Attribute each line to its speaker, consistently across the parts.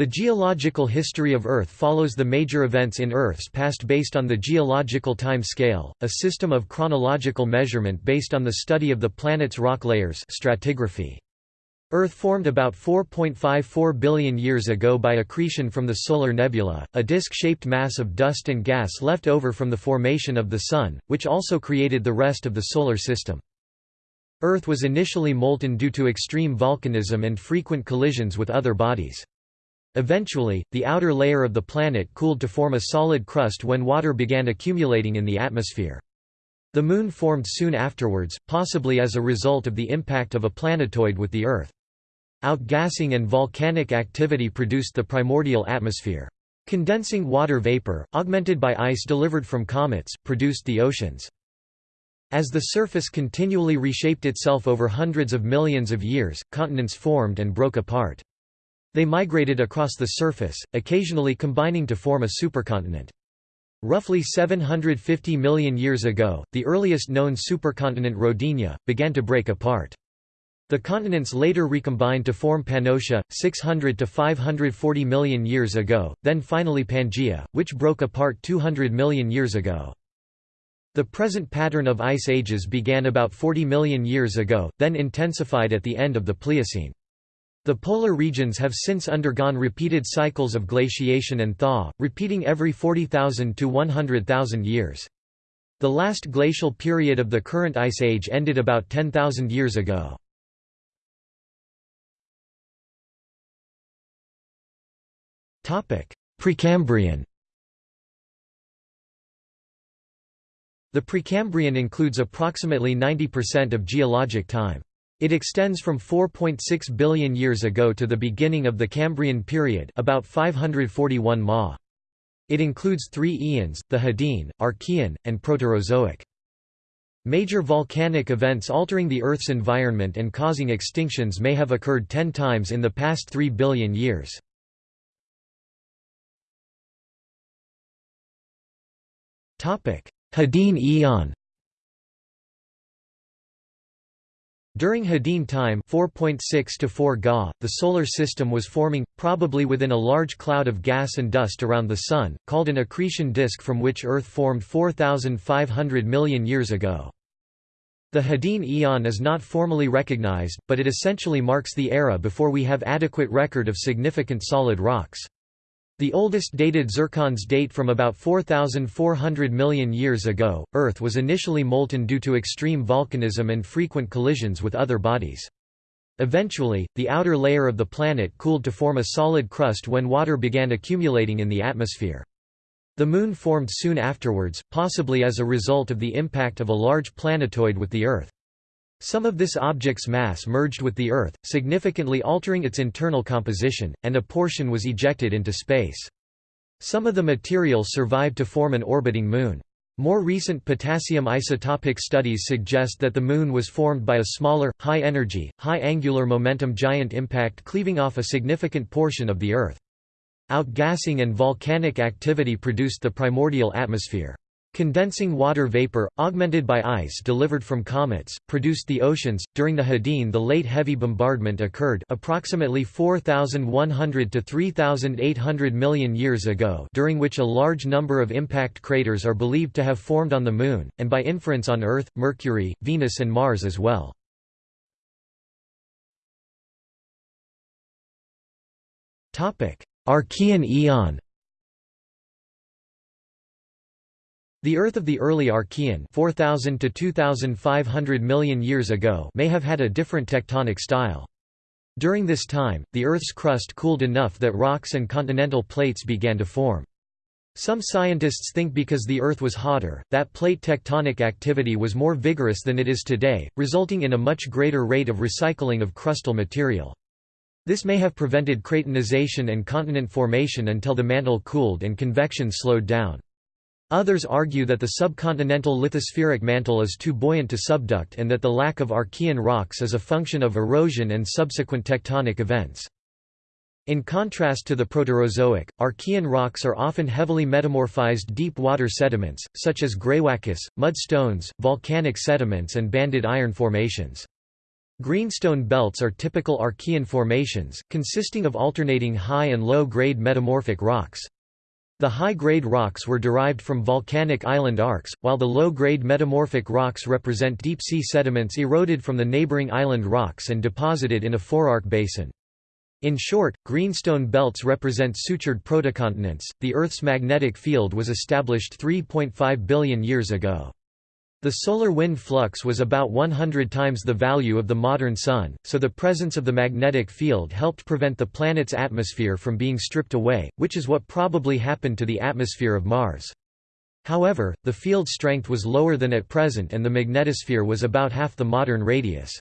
Speaker 1: The geological history of Earth follows the major events in Earth's past based on the geological time scale, a system of chronological measurement based on the study of the planet's rock layers stratigraphy. Earth formed about 4.54 billion years ago by accretion from the solar nebula, a disk-shaped mass of dust and gas left over from the formation of the Sun, which also created the rest of the Solar System. Earth was initially molten due to extreme volcanism and frequent collisions with other bodies. Eventually, the outer layer of the planet cooled to form a solid crust when water began accumulating in the atmosphere. The Moon formed soon afterwards, possibly as a result of the impact of a planetoid with the Earth. Outgassing and volcanic activity produced the primordial atmosphere. Condensing water vapor, augmented by ice delivered from comets, produced the oceans. As the surface continually reshaped itself over hundreds of millions of years, continents formed and broke apart. They migrated across the surface, occasionally combining to form a supercontinent. Roughly 750 million years ago, the earliest known supercontinent Rodinia, began to break apart. The continents later recombined to form Pannotia, 600 to 540 million years ago, then finally Pangaea, which broke apart 200 million years ago. The present pattern of ice ages began about 40 million years ago, then intensified at the end of the Pliocene. The polar regions have since undergone repeated cycles of glaciation and thaw, repeating every 40,000 to 100,000 years. The last glacial period of the current ice age ended about 10,000 years ago. Precambrian The Precambrian includes approximately 90% of geologic time. It extends from 4.6 billion years ago to the beginning of the Cambrian period about 541 Ma. It includes three eons, the Hadean, Archean, and Proterozoic. Major volcanic events altering the Earth's environment and causing extinctions may have occurred 10 times in the past 3 billion years. Hadean Eon During Hadean time 4.6 to 4 Ga, the Solar System was forming, probably within a large cloud of gas and dust around the Sun, called an accretion disk from which Earth formed 4,500 million years ago. The Hadean Eon is not formally recognized, but it essentially marks the era before we have adequate record of significant solid rocks. The oldest dated zircons date from about 4,400 million years ago. Earth was initially molten due to extreme volcanism and frequent collisions with other bodies. Eventually, the outer layer of the planet cooled to form a solid crust when water began accumulating in the atmosphere. The Moon formed soon afterwards, possibly as a result of the impact of a large planetoid with the Earth. Some of this object's mass merged with the Earth, significantly altering its internal composition, and a portion was ejected into space. Some of the material survived to form an orbiting Moon. More recent potassium isotopic studies suggest that the Moon was formed by a smaller, high-energy, high-angular momentum giant impact cleaving off a significant portion of the Earth. Outgassing and volcanic activity produced the primordial atmosphere. Condensing water vapor, augmented by ice delivered from comets, produced the oceans. During the Hadean, the late heavy bombardment occurred approximately 4,100 to 3,800 million years ago, during which a large number of impact craters are believed to have formed on the Moon, and by inference on Earth, Mercury, Venus, and Mars as well. Archean Eon The Earth of the early Archean 4000 to 2500 million years ago may have had a different tectonic style. During this time, the Earth's crust cooled enough that rocks and continental plates began to form. Some scientists think because the Earth was hotter, that plate tectonic activity was more vigorous than it is today, resulting in a much greater rate of recycling of crustal material. This may have prevented cratonization and continent formation until the mantle cooled and convection slowed down. Others argue that the subcontinental lithospheric mantle is too buoyant to subduct and that the lack of Archean rocks is a function of erosion and subsequent tectonic events. In contrast to the Proterozoic, Archean rocks are often heavily metamorphized deep water sediments, such as greywacke, mudstones, volcanic sediments and banded iron formations. Greenstone belts are typical Archean formations, consisting of alternating high and low-grade metamorphic rocks. The high-grade rocks were derived from volcanic island arcs, while the low-grade metamorphic rocks represent deep-sea sediments eroded from the neighboring island rocks and deposited in a forearc basin. In short, greenstone belts represent sutured protocontinents. The Earth's magnetic field was established 3.5 billion years ago. The solar wind flux was about 100 times the value of the modern Sun, so the presence of the magnetic field helped prevent the planet's atmosphere from being stripped away, which is what probably happened to the atmosphere of Mars. However, the field strength was lower than at present and the magnetosphere was about half the modern radius.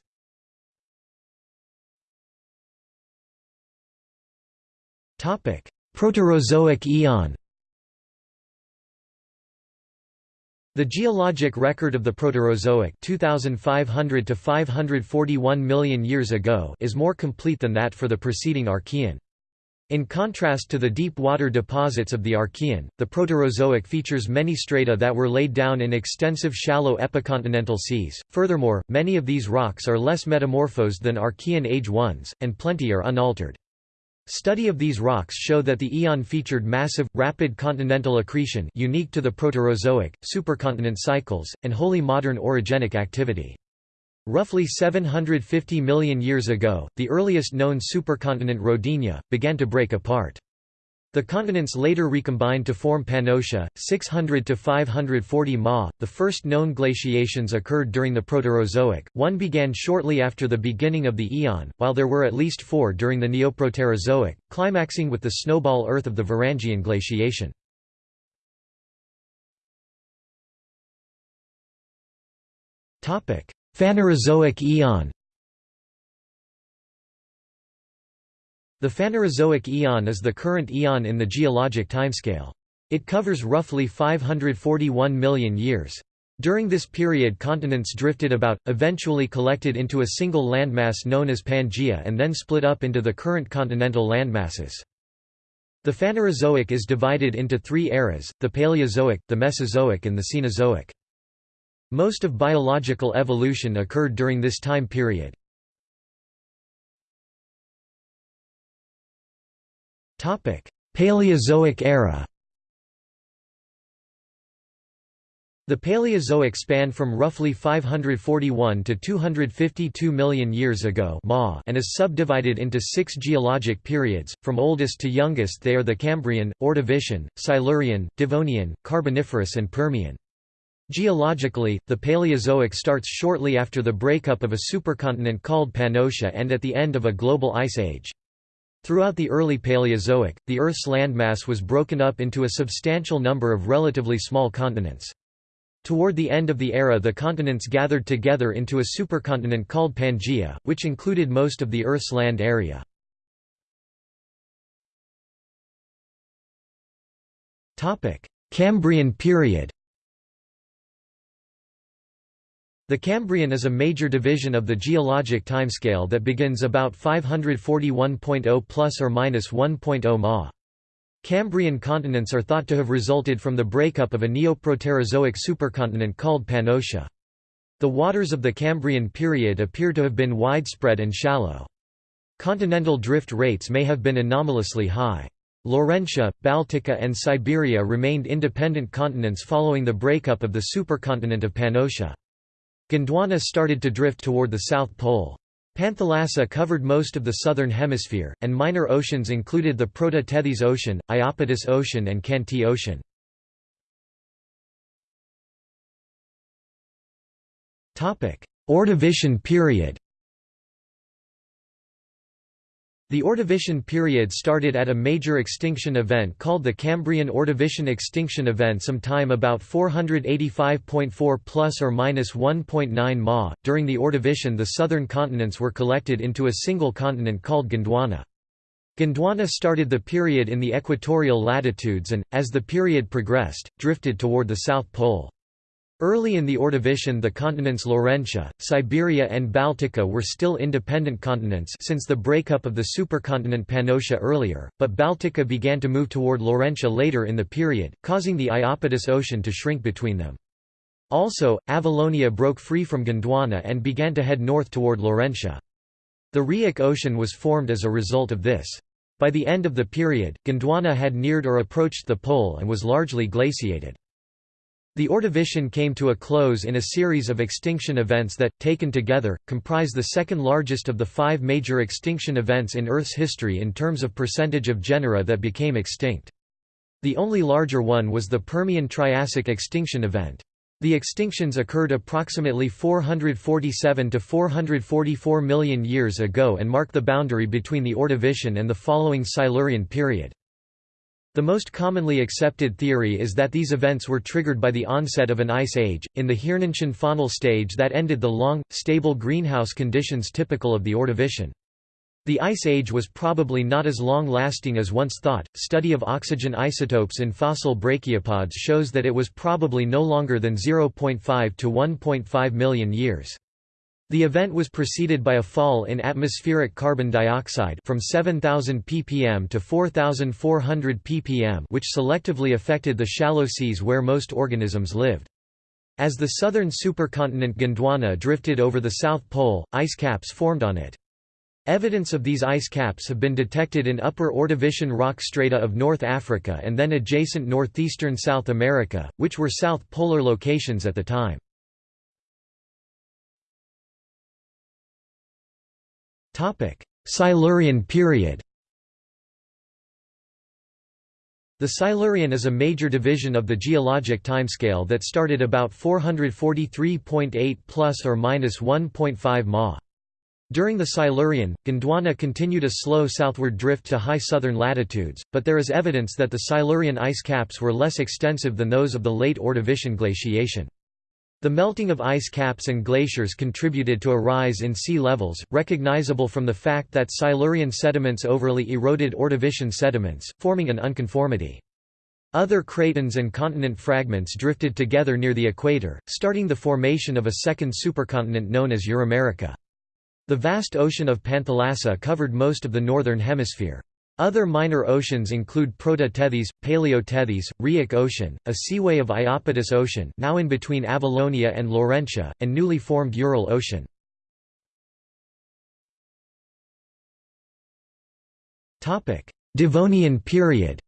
Speaker 1: Proterozoic eon The geologic record of the Proterozoic 2500 to 541 million years ago is more complete than that for the preceding Archean. In contrast to the deep water deposits of the Archean, the Proterozoic features many strata that were laid down in extensive shallow epicontinental seas. Furthermore, many of these rocks are less metamorphosed than Archean age ones, and plenty are unaltered. Study of these rocks show that the eon featured massive, rapid continental accretion unique to the Proterozoic, supercontinent cycles, and wholly modern orogenic activity. Roughly 750 million years ago, the earliest known supercontinent Rodinia, began to break apart. The continents later recombined to form Pannotia, 600 to 540 Ma. The first known glaciations occurred during the Proterozoic. One began shortly after the beginning of the eon, while there were at least four during the Neoproterozoic, climaxing with the snowball Earth of the Varangian glaciation. Topic: Phanerozoic eon. The Phanerozoic eon is the current eon in the geologic timescale. It covers roughly 541 million years. During this period continents drifted about, eventually collected into a single landmass known as Pangaea and then split up into the current continental landmasses. The Phanerozoic is divided into three eras, the Paleozoic, the Mesozoic and the Cenozoic. Most of biological evolution occurred during this time period. Paleozoic era The Paleozoic spanned from roughly 541 to 252 million years ago and is subdivided into six geologic periods, from oldest to youngest they are the Cambrian, Ordovician, Silurian, Devonian, Carboniferous and Permian. Geologically, the Paleozoic starts shortly after the breakup of a supercontinent called Pannotia and at the end of a global ice age. Throughout the early Paleozoic, the Earth's landmass was broken up into a substantial number of relatively small continents. Toward the end of the era the continents gathered together into a supercontinent called Pangaea, which included most of the Earth's land area. Cambrian period The Cambrian is a major division of the geologic timescale that begins about 541.0 plus or minus 1.0 Ma. Cambrian continents are thought to have resulted from the breakup of a Neoproterozoic supercontinent called Pannotia. The waters of the Cambrian period appear to have been widespread and shallow. Continental drift rates may have been anomalously high. Laurentia, Baltica and Siberia remained independent continents following the breakup of the supercontinent of Pannotia. Gondwana started to drift toward the South Pole. Panthalassa covered most of the southern hemisphere, and minor oceans included the Proto-Tethys Ocean, Iapetus Ocean and Khanty Ocean. Ordovician period The Ordovician period started at a major extinction event called the Cambrian Ordovician extinction event sometime about 485.4 plus or minus 1.9 Ma. During the Ordovician, the southern continents were collected into a single continent called Gondwana. Gondwana started the period in the equatorial latitudes and, as the period progressed, drifted toward the South Pole. Early in the Ordovician the continents Laurentia, Siberia and Baltica were still independent continents since the breakup of the supercontinent Pannotia earlier, but Baltica began to move toward Laurentia later in the period, causing the Iapetus Ocean to shrink between them. Also, Avalonia broke free from Gondwana and began to head north toward Laurentia. The Rheic Ocean was formed as a result of this. By the end of the period, Gondwana had neared or approached the pole and was largely glaciated. The Ordovician came to a close in a series of extinction events that, taken together, comprise the second largest of the five major extinction events in Earth's history in terms of percentage of genera that became extinct. The only larger one was the Permian-Triassic extinction event. The extinctions occurred approximately 447 to 444 million years ago and mark the boundary between the Ordovician and the following Silurian period. The most commonly accepted theory is that these events were triggered by the onset of an ice age, in the Hirnantian faunal stage that ended the long, stable greenhouse conditions typical of the Ordovician. The ice age was probably not as long-lasting as once thought. Study of oxygen isotopes in fossil brachiopods shows that it was probably no longer than 0.5 to 1.5 million years. The event was preceded by a fall in atmospheric carbon dioxide from 7,000 ppm to 4,400 ppm which selectively affected the shallow seas where most organisms lived. As the southern supercontinent Gondwana drifted over the South Pole, ice caps formed on it. Evidence of these ice caps have been detected in upper Ordovician rock strata of North Africa and then adjacent northeastern South America, which were south polar locations at the time. Silurian period The Silurian is a major division of the geologic timescale that started about 443.8 plus or minus 1.5 Ma. During the Silurian, Gondwana continued a slow southward drift to high southern latitudes, but there is evidence that the Silurian ice caps were less extensive than those of the late Ordovician glaciation. The melting of ice caps and glaciers contributed to a rise in sea levels, recognizable from the fact that Silurian sediments overly eroded Ordovician sediments, forming an unconformity. Other cratons and continent fragments drifted together near the equator, starting the formation of a second supercontinent known as Euramerica. The vast ocean of Panthalassa covered most of the northern hemisphere. Other minor oceans include Proto-Tethys, Paleo-Tethys, Rheic Ocean, a seaway of Iapetus Ocean now in between Avalonia and Laurentia, and newly formed Ural Ocean. Devonian period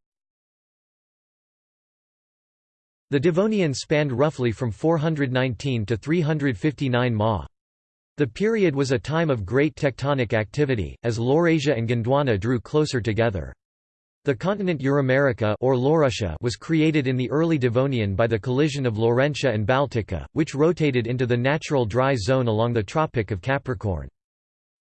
Speaker 1: The Devonian spanned roughly from 419 to 359 Ma. The period was a time of great tectonic activity, as Laurasia and Gondwana drew closer together. The continent Euramerica or Laurussia was created in the early Devonian by the collision of Laurentia and Baltica, which rotated into the natural dry zone along the Tropic of Capricorn.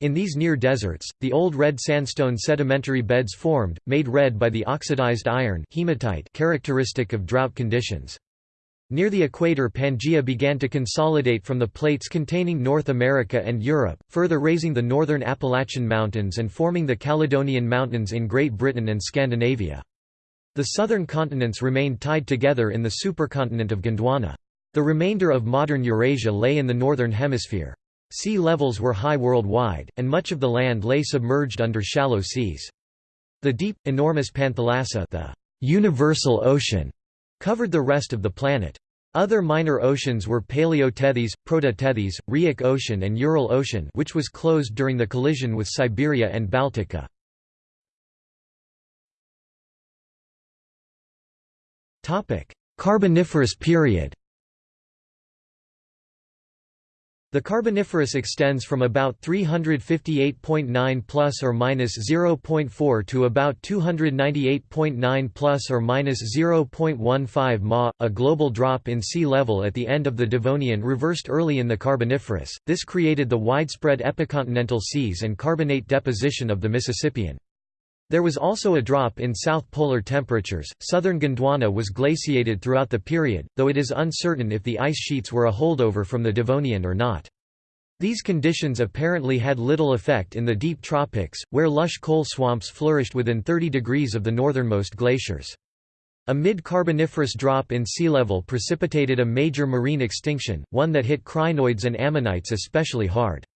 Speaker 1: In these near deserts, the old red sandstone sedimentary beds formed, made red by the oxidized iron hematite characteristic of drought conditions. Near the equator Pangaea began to consolidate from the plates containing North America and Europe, further raising the northern Appalachian Mountains and forming the Caledonian Mountains in Great Britain and Scandinavia. The southern continents remained tied together in the supercontinent of Gondwana. The remainder of modern Eurasia lay in the northern hemisphere. Sea levels were high worldwide, and much of the land lay submerged under shallow seas. The deep, enormous Panthalassa the universal ocean covered the rest of the planet. Other minor oceans were Paleo-Tethys, Proto-Tethys, Rheic Ocean and Ural Ocean which was closed during the collision with Siberia and Baltica. Carboniferous period The Carboniferous extends from about 358.9 plus or minus 0.4 to about 298.9 plus or minus 0.15 ma. A global drop in sea level at the end of the Devonian reversed early in the Carboniferous. This created the widespread epicontinental seas and carbonate deposition of the Mississippian. There was also a drop in south polar temperatures. Southern Gondwana was glaciated throughout the period, though it is uncertain if the ice sheets were a holdover from the Devonian or not. These conditions apparently had little effect in the deep tropics, where lush coal swamps flourished within 30 degrees of the northernmost glaciers. A mid-Carboniferous drop in sea level precipitated a major marine extinction, one that hit crinoids and ammonites especially hard.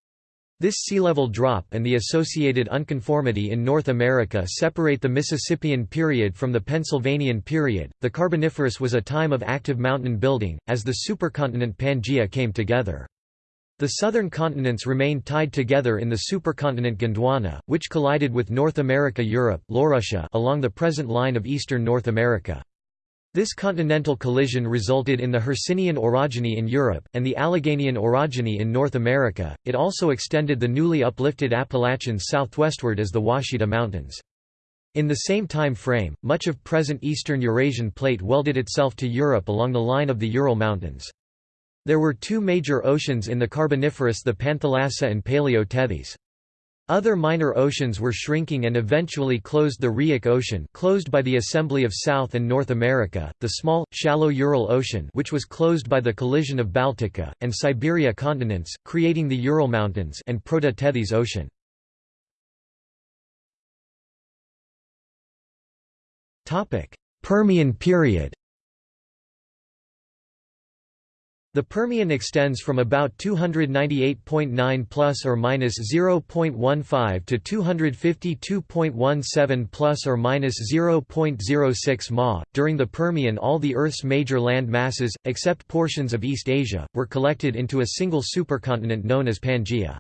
Speaker 1: This sea level drop and the associated unconformity in North America separate the Mississippian period from the Pennsylvanian period. The Carboniferous was a time of active mountain building, as the supercontinent Pangaea came together. The southern continents remained tied together in the supercontinent Gondwana, which collided with North America Europe along the present line of eastern North America. This continental collision resulted in the Hercynian orogeny in Europe, and the Alleghanian orogeny in North America. It also extended the newly uplifted Appalachians southwestward as the Ouachita Mountains. In the same time frame, much of present eastern Eurasian plate welded itself to Europe along the line of the Ural Mountains. There were two major oceans in the Carboniferous the Panthalassa and Paleo-Tethys. Other minor oceans were shrinking and eventually closed the Rheic Ocean closed by the assembly of South and North America, the small, shallow Ural Ocean which was closed by the collision of Baltica, and Siberia continents, creating the Ural Mountains and Proto-Tethys Ocean. Permian period The Permian extends from about 298.9 plus or minus 0.15 to 252.17 plus or minus 0.06 ma. During the Permian, all the Earth's major land masses, except portions of East Asia, were collected into a single supercontinent known as Pangaea.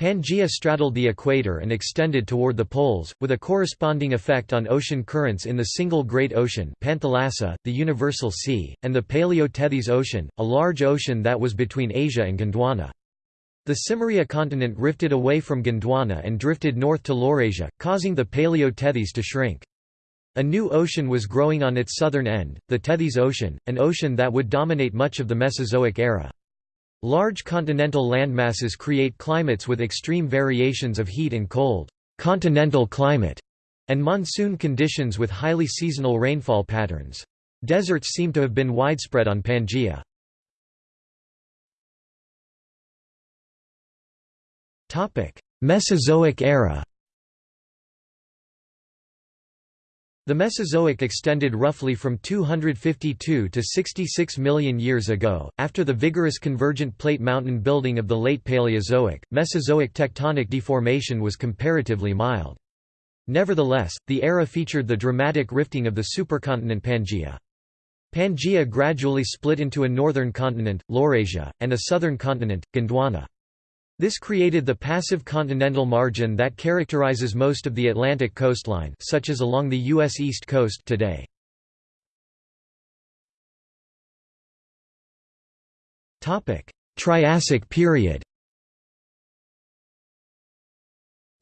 Speaker 1: Pangaea straddled the equator and extended toward the poles, with a corresponding effect on ocean currents in the single Great Ocean Panthalassa, the Universal Sea, and the Paleo-Tethys Ocean, a large ocean that was between Asia and Gondwana. The Cimmeria continent rifted away from Gondwana and drifted north to Laurasia, causing the Paleo-Tethys to shrink. A new ocean was growing on its southern end, the Tethys Ocean, an ocean that would dominate much of the Mesozoic era. Large continental landmasses create climates with extreme variations of heat and cold continental climate, and monsoon conditions with highly seasonal rainfall patterns. Deserts seem to have been widespread on Pangaea. Mesozoic era The Mesozoic extended roughly from 252 to 66 million years ago. After the vigorous convergent plate mountain building of the late Paleozoic, Mesozoic tectonic deformation was comparatively mild. Nevertheless, the era featured the dramatic rifting of the supercontinent Pangaea. Pangaea gradually split into a northern continent, Laurasia, and a southern continent, Gondwana. This created the passive continental margin that characterizes most of the Atlantic coastline such as along the U.S. East Coast today. Triassic period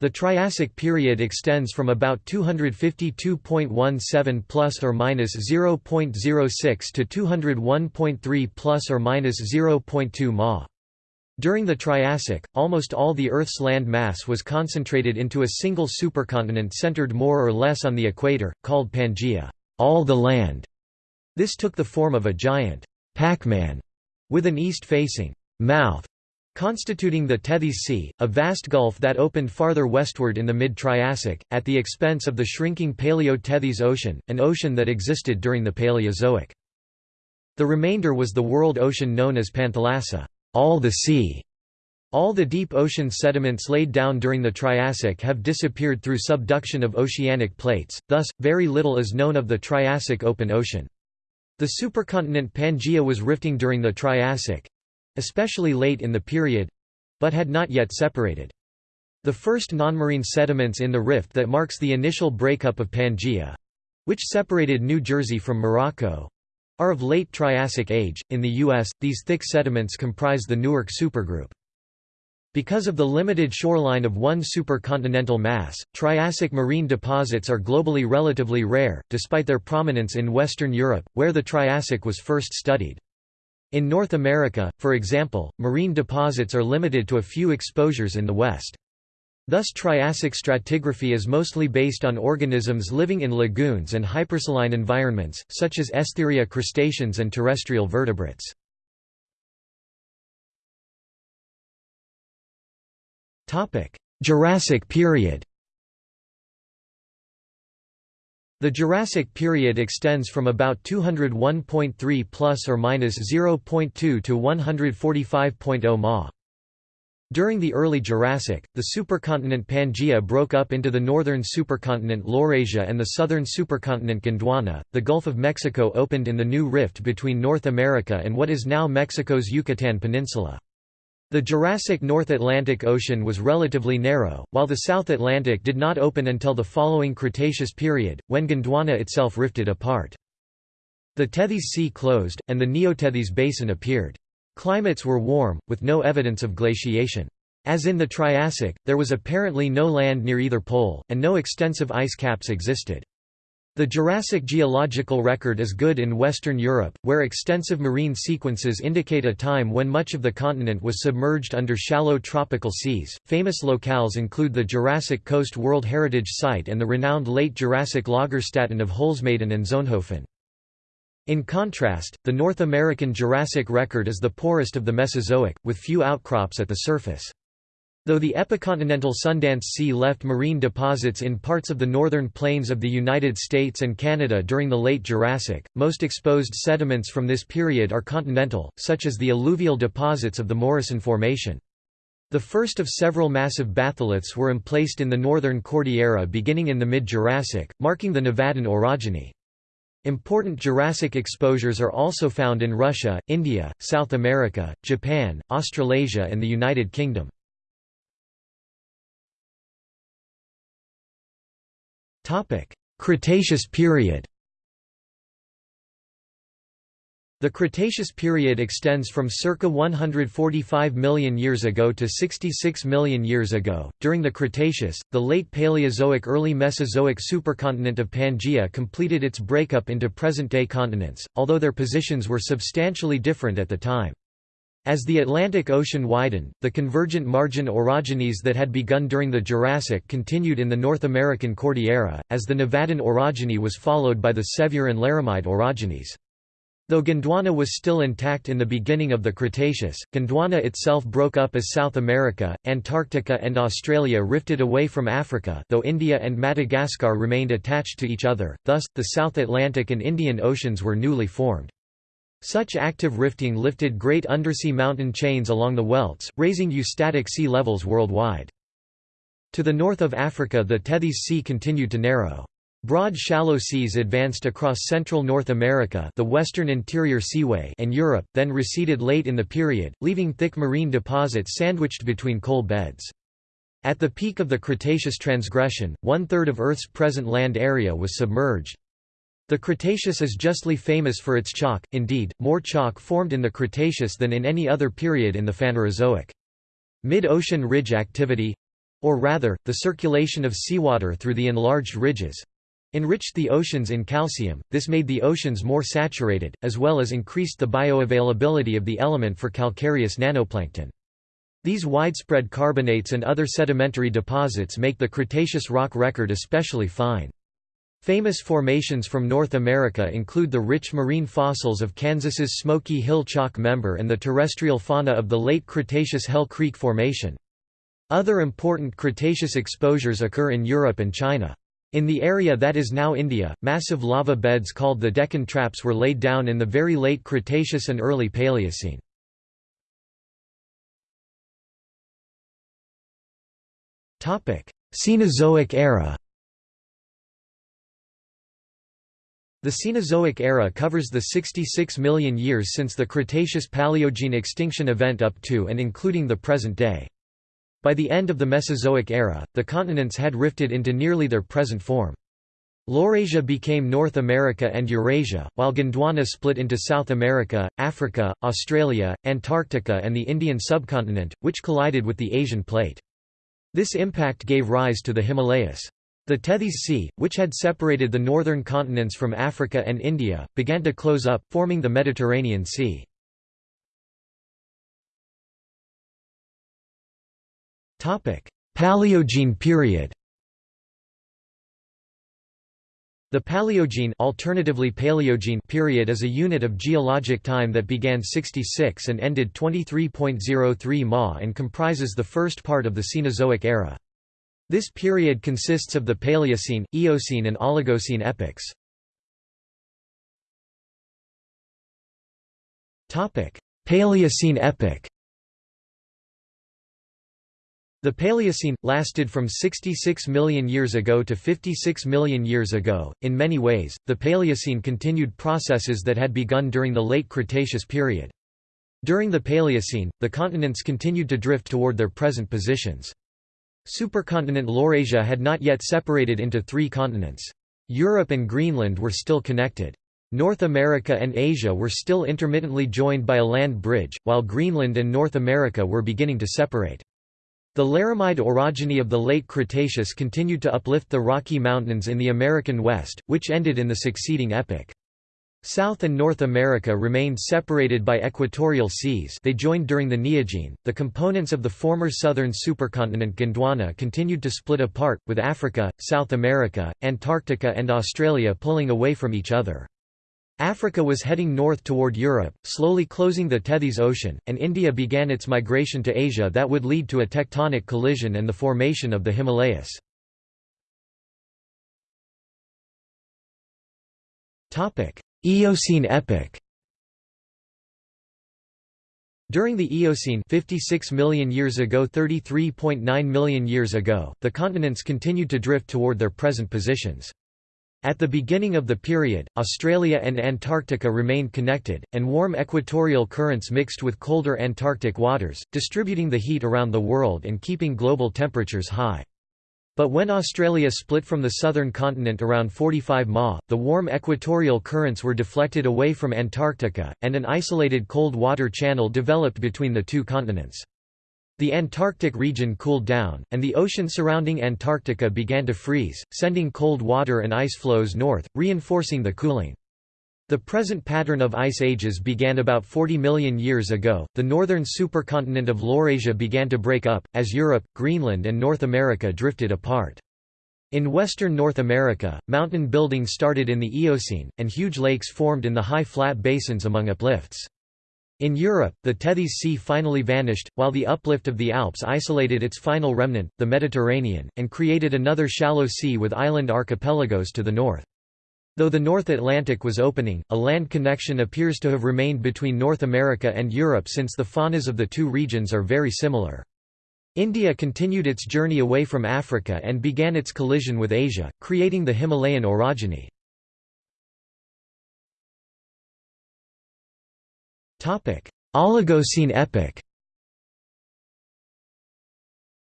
Speaker 1: The Triassic period extends from about 252.17 plus or minus 0.06 to 201.3 plus or minus 0.2 ma. During the Triassic, almost all the Earth's land mass was concentrated into a single supercontinent centered more or less on the equator, called Pangaea all the land". This took the form of a giant Pac-Man with an east-facing mouth constituting the Tethys Sea, a vast gulf that opened farther westward in the mid-Triassic, at the expense of the shrinking Paleo-Tethys Ocean, an ocean that existed during the Paleozoic. The remainder was the world ocean known as Panthalassa all the sea. All the deep ocean sediments laid down during the Triassic have disappeared through subduction of oceanic plates, thus, very little is known of the Triassic open ocean. The supercontinent Pangaea was rifting during the Triassic—especially late in the period—but had not yet separated. The first nonmarine sediments in the rift that marks the initial breakup of Pangaea—which separated New Jersey from Morocco, are of late Triassic age. In the U.S., these thick sediments comprise the Newark supergroup. Because of the limited shoreline of one supercontinental mass, Triassic marine deposits are globally relatively rare, despite their prominence in Western Europe, where the Triassic was first studied. In North America, for example, marine deposits are limited to a few exposures in the West. Thus Triassic stratigraphy is mostly based on organisms living in lagoons and hypersaline environments, such as Estheria crustaceans and terrestrial vertebrates. Jurassic period The Jurassic period extends from about 201.3 plus or minus 0.2 to 145.0 ma. During the early Jurassic, the supercontinent Pangaea broke up into the northern supercontinent Laurasia and the southern supercontinent Gondwana. The Gulf of Mexico opened in the new rift between North America and what is now Mexico's Yucatan Peninsula. The Jurassic North Atlantic Ocean was relatively narrow, while the South Atlantic did not open until the following Cretaceous period, when Gondwana itself rifted apart. The Tethys Sea closed, and the Neotethys Basin appeared. Climates were warm, with no evidence of glaciation. As in the Triassic, there was apparently no land near either pole, and no extensive ice caps existed. The Jurassic geological record is good in Western Europe, where extensive marine sequences indicate a time when much of the continent was submerged under shallow tropical seas. Famous locales include the Jurassic Coast World Heritage Site and the renowned Late Jurassic Lagerstätten of Holzmaden and Solnhofen. In contrast, the North American Jurassic record is the poorest of the Mesozoic, with few outcrops at the surface. Though the epicontinental Sundance Sea left marine deposits in parts of the northern plains of the United States and Canada during the late Jurassic, most exposed sediments from this period are continental, such as the alluvial deposits of the Morrison Formation. The first of several massive batholiths were emplaced in the northern Cordillera beginning in the mid-Jurassic, marking the Nevadan orogeny. Important Jurassic exposures are also found in Russia, India, South America, Japan, Australasia and the United Kingdom. Cretaceous period The Cretaceous period extends from circa 145 million years ago to 66 million years ago. During the Cretaceous, the late Paleozoic early Mesozoic supercontinent of Pangaea completed its breakup into present-day continents, although their positions were substantially different at the time. As the Atlantic Ocean widened, the convergent margin orogenies that had begun during the Jurassic continued in the North American Cordillera, as the Nevadan orogeny was followed by the Sevier and Laramide orogenies. Though Gondwana was still intact in the beginning of the Cretaceous, Gondwana itself broke up as South America, Antarctica and Australia rifted away from Africa though India and Madagascar remained attached to each other, thus, the South Atlantic and Indian Oceans were newly formed. Such active rifting lifted great undersea mountain chains along the welts, raising eustatic sea levels worldwide. To the north of Africa the Tethys Sea continued to narrow. Broad shallow seas advanced across central North America the Western Interior Seaway and Europe, then receded late in the period, leaving thick marine deposits sandwiched between coal beds. At the peak of the Cretaceous transgression, one-third of Earth's present land area was submerged. The Cretaceous is justly famous for its chalk, indeed, more chalk formed in the Cretaceous than in any other period in the Phanerozoic. Mid-ocean ridge activity—or rather, the circulation of seawater through the enlarged ridges, enriched the oceans in calcium, this made the oceans more saturated, as well as increased the bioavailability of the element for calcareous nanoplankton. These widespread carbonates and other sedimentary deposits make the Cretaceous rock record especially fine. Famous formations from North America include the rich marine fossils of Kansas's Smoky Hill Chalk member and the terrestrial fauna of the late Cretaceous Hell Creek Formation. Other important Cretaceous exposures occur in Europe and China. In the area that is now India, massive lava beds called the Deccan Traps were laid down in the very late Cretaceous and early Paleocene. Cenozoic era The Cenozoic era covers the 66 million years since the Cretaceous-Paleogene extinction event up to and including the present day. By the end of the Mesozoic era, the continents had rifted into nearly their present form. Laurasia became North America and Eurasia, while Gondwana split into South America, Africa, Australia, Antarctica and the Indian subcontinent, which collided with the Asian plate. This impact gave rise to the Himalayas. The Tethys Sea, which had separated the northern continents from Africa and India, began to close up, forming the Mediterranean Sea. Paleogene period The Paleogene alternatively Paleogene period is a unit of geologic time that began 66 and ended 23.03 Ma and comprises the first part of the Cenozoic era. This period consists of the Paleocene, Eocene and Oligocene epochs. Paleocene epoch The Paleocene lasted from 66 million years ago to 56 million years ago. In many ways, the Paleocene continued processes that had begun during the late Cretaceous period. During the Paleocene, the continents continued to drift toward their present positions. Supercontinent Laurasia had not yet separated into three continents. Europe and Greenland were still connected. North America and Asia were still intermittently joined by a land bridge, while Greenland and North America were beginning to separate. The Laramide orogeny of the late Cretaceous continued to uplift the Rocky Mountains in the American West, which ended in the succeeding epoch. South and North America remained separated by equatorial seas they joined during the Neogene. The components of the former southern supercontinent Gondwana continued to split apart, with Africa, South America, Antarctica and Australia pulling away from each other. Africa was heading north toward Europe, slowly closing the Tethys Ocean, and India began its migration to Asia that would lead to a tectonic collision and the formation of the Himalayas. Eocene epoch During the Eocene 56 million years ago 33.9 million years ago, the continents continued to drift toward their present positions. At the beginning of the period, Australia and Antarctica remained connected, and warm equatorial currents mixed with colder Antarctic waters, distributing the heat around the world and keeping global temperatures high. But when Australia split from the southern continent around 45 Ma, the warm equatorial currents were deflected away from Antarctica, and an isolated cold water channel developed between the two continents. The Antarctic region cooled down, and the ocean surrounding Antarctica began to freeze, sending cold water and ice flows north, reinforcing the cooling. The present pattern of ice ages began about 40 million years ago. The northern supercontinent of Laurasia began to break up, as Europe, Greenland, and North America drifted apart. In western North America, mountain building started in the Eocene, and huge lakes formed in the high flat basins among uplifts. In Europe, the Tethys Sea finally vanished, while the uplift of the Alps isolated its final remnant, the Mediterranean, and created another shallow sea with island archipelagos to the north. Though the North Atlantic was opening, a land connection appears to have remained between North America and Europe since the faunas of the two regions are very similar. India continued its journey away from Africa and began its collision with Asia, creating the Himalayan orogeny. Oligocene epoch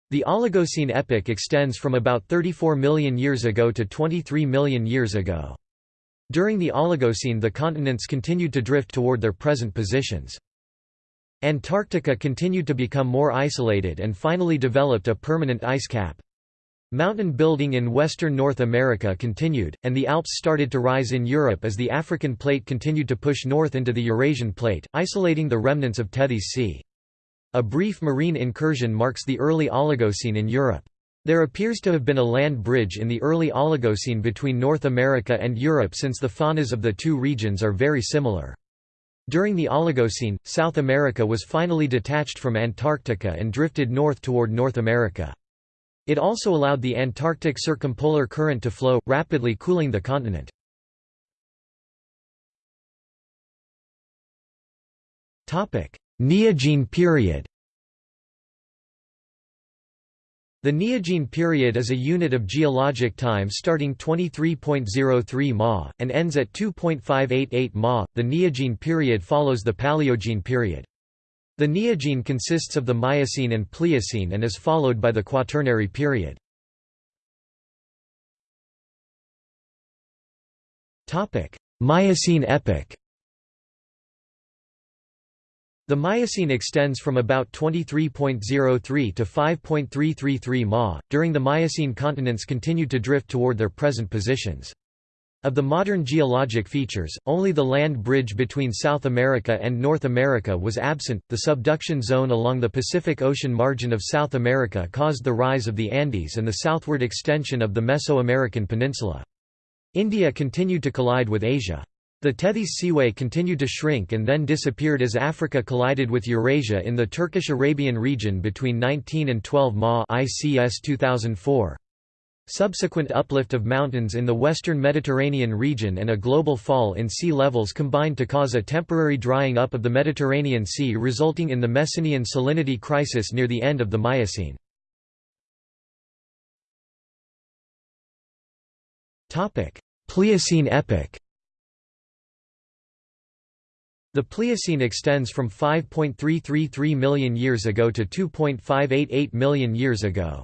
Speaker 1: The Oligocene epoch extends from about 34 million years ago to 23 million years ago. During the Oligocene the continents continued to drift toward their present positions. Antarctica continued to become more isolated and finally developed a permanent ice cap. Mountain building in western North America continued, and the Alps started to rise in Europe as the African plate continued to push north into the Eurasian plate, isolating the remnants of Tethys Sea. A brief marine incursion marks the early Oligocene in Europe. There appears to have been a land bridge in the early Oligocene between North America and Europe since the faunas of the two regions are very similar. During the Oligocene, South America was finally detached from Antarctica and drifted north toward North America. It also allowed the Antarctic circumpolar current to flow, rapidly cooling the continent. Neogene period The Neogene period is a unit of geologic time starting 23.03 Ma, and ends at 2.588 Ma. The Neogene period follows the Paleogene period. The Neogene consists of the Miocene and Pliocene and is followed by the Quaternary period. Miocene epoch The Miocene extends from about 23.03 to 5.333 Ma. During the Miocene continents continued to drift toward their present positions. Of the modern geologic features, only the land bridge between South America and North America was absent. The subduction zone along the Pacific Ocean margin of South America caused the rise of the Andes and the southward extension of the Mesoamerican peninsula. India continued to collide with Asia. The Tethys Seaway continued to shrink and then disappeared as Africa collided with Eurasia in the Turkish-Arabian region between 19 and 12 Ma ICS 2004. Subsequent uplift of mountains in the western Mediterranean region and a global fall in sea levels combined to cause a temporary drying up of the Mediterranean Sea resulting in the Messinian salinity crisis near the end of the Miocene. Pliocene epoch the Pliocene extends from 5.333 million years ago to 2.588 million years ago.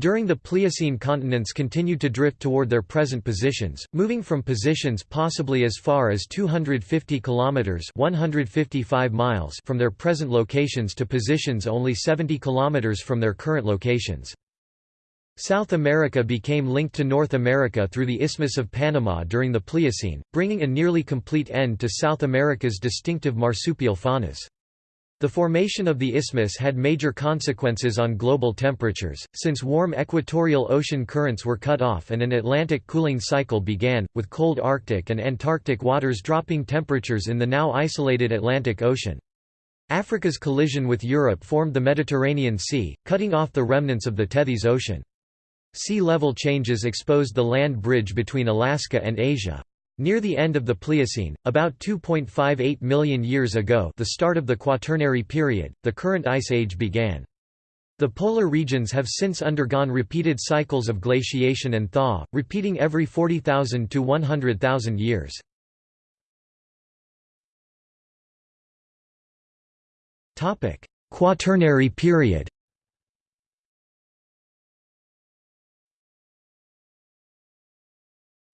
Speaker 1: During the Pliocene continents continued to drift toward their present positions, moving from positions possibly as far as 250 kilometers (155 miles) from their present locations to positions only 70 kilometers from their current locations. South America became linked to North America through the Isthmus of Panama during the Pliocene, bringing a nearly complete end to South America's distinctive marsupial faunas. The formation of the isthmus had major consequences on global temperatures, since warm equatorial ocean currents were cut off and an Atlantic cooling cycle began, with cold Arctic and Antarctic waters dropping temperatures in the now isolated Atlantic Ocean. Africa's collision with Europe formed the Mediterranean Sea, cutting off the remnants of the Tethys Ocean. Sea level changes exposed the land bridge between Alaska and Asia. Near the end of the Pliocene, about 2.58 million years ago the start of the Quaternary period, the current Ice Age began. The polar regions have since undergone repeated cycles of glaciation and thaw, repeating every 40,000 to 100,000 years. Quaternary period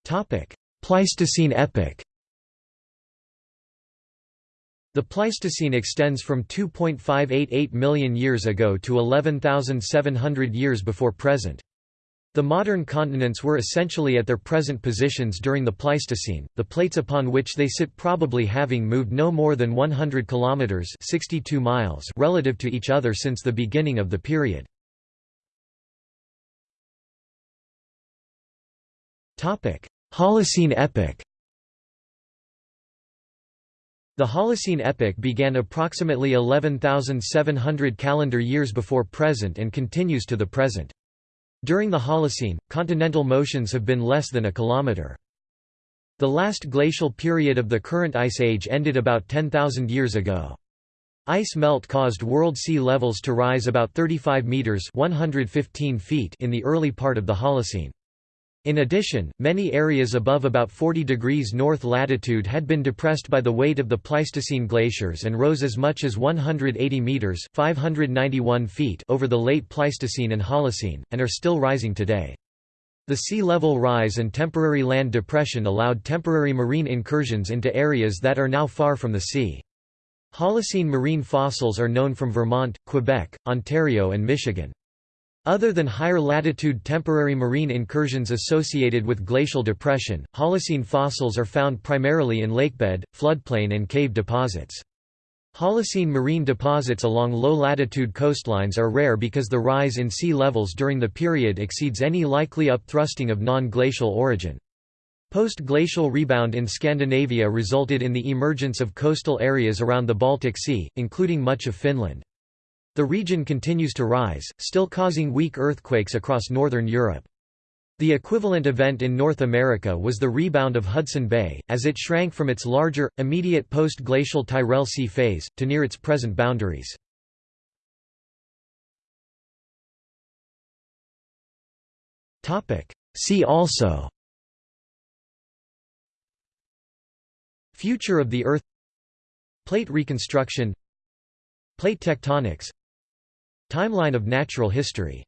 Speaker 1: Topic: Pleistocene epoch The Pleistocene extends from 2.588 million years ago to 11,700 years before present. The modern continents were essentially at their present positions during the Pleistocene, the plates upon which they sit probably having moved no more than 100 kilometers (62 miles) relative to each other since the beginning of the period. Topic: Holocene epoch The Holocene epoch began approximately 11,700 calendar years before present and continues to the present. During the Holocene, continental motions have been less than a kilometer. The last glacial period of the current ice age ended about 10,000 years ago. Ice melt caused world sea levels to rise about 35 meters (115 feet) in the early part of the Holocene. In addition, many areas above about 40 degrees north latitude had been depressed by the weight of the Pleistocene glaciers and rose as much as 180 meters (591 feet) over the late Pleistocene and Holocene, and are still rising today. The sea level rise and temporary land depression allowed temporary marine incursions into areas that are now far from the sea. Holocene marine fossils are known from Vermont, Quebec, Ontario and Michigan. Other than higher latitude temporary marine incursions associated with glacial depression, Holocene fossils are found primarily in lakebed, floodplain and cave deposits. Holocene marine deposits along low-latitude coastlines are rare because the rise in sea levels during the period exceeds any likely upthrusting of non-glacial origin. Post-glacial rebound in Scandinavia resulted in the emergence of coastal areas around the Baltic Sea, including much of Finland. The region continues to rise, still causing weak earthquakes across northern Europe. The equivalent event in North America was the rebound of Hudson Bay, as it shrank from its larger, immediate post-glacial Tyrrell Sea phase, to near its present boundaries. See also Future of the Earth Plate reconstruction Plate tectonics Timeline of natural history